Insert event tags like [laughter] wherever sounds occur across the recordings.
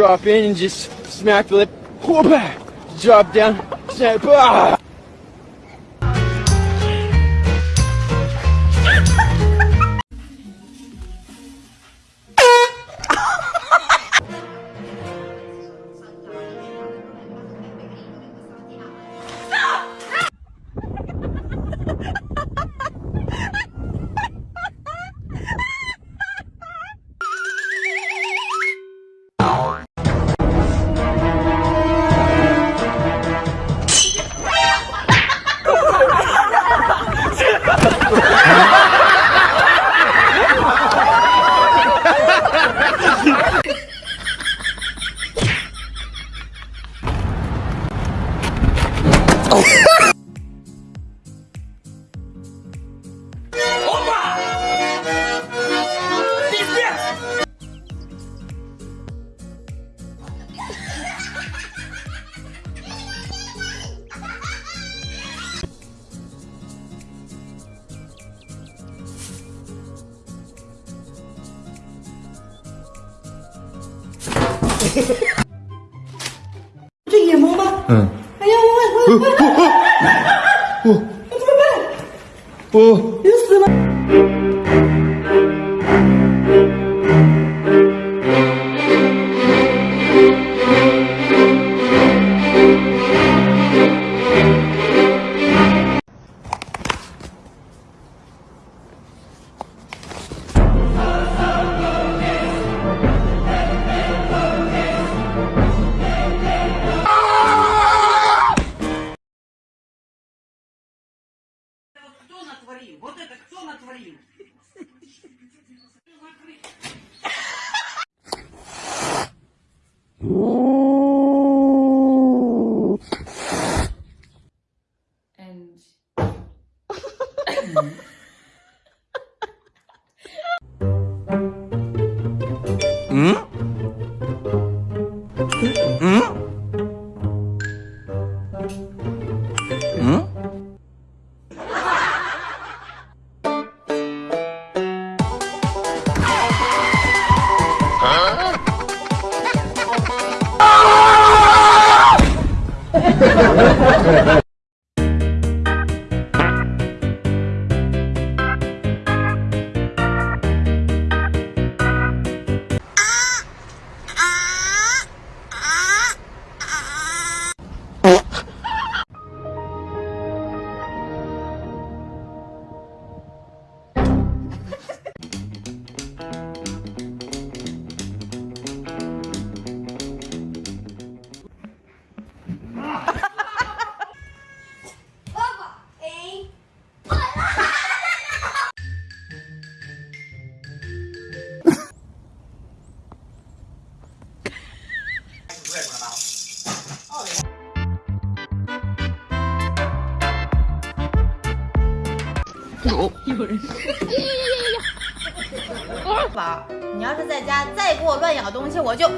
drop in and just smack the lip. Whoop! Drop down, snap. Ah! 这野猫吗？嗯。哎呀，我我我我我我怎么办？我晕死了。 응? 宝，你要是在家再给我乱咬东西，我就。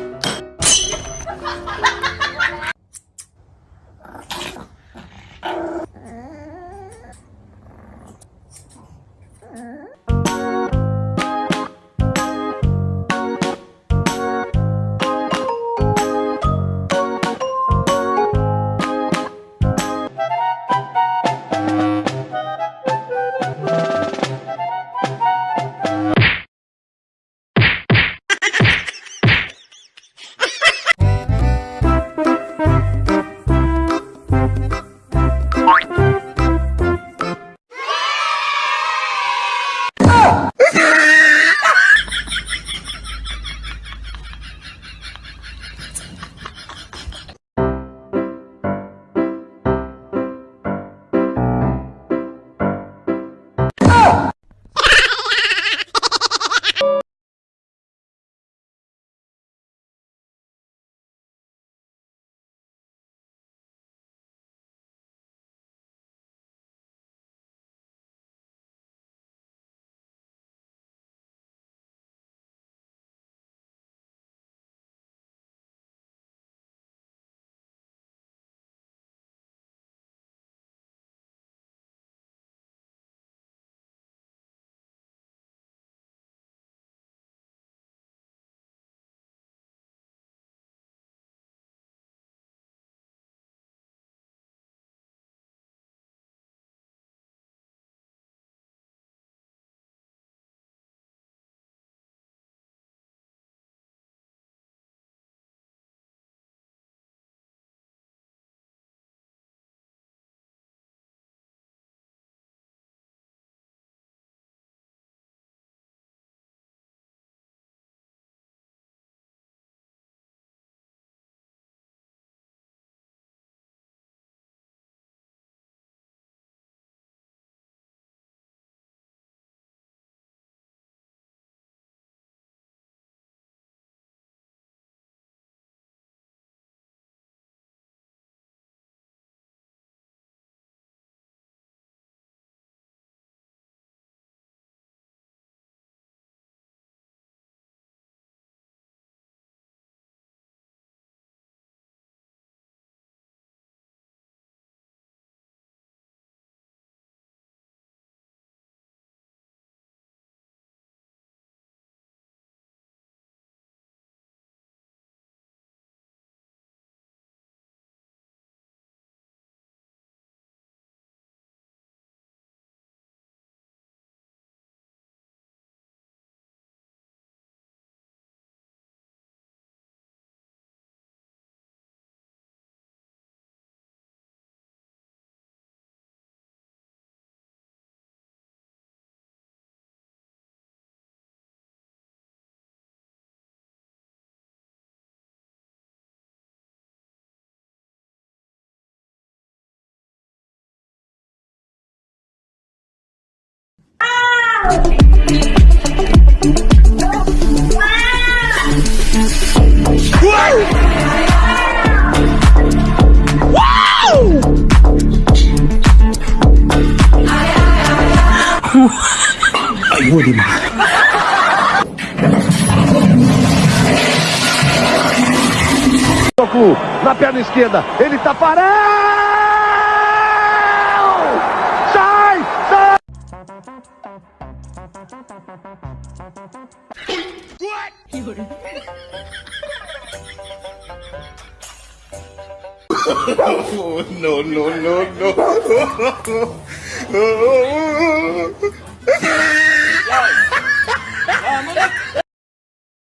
Ayuh di mana? Na perna esquerda, ele tá parado! Sai! Sai! [laughs] no, no, no, no. [laughs]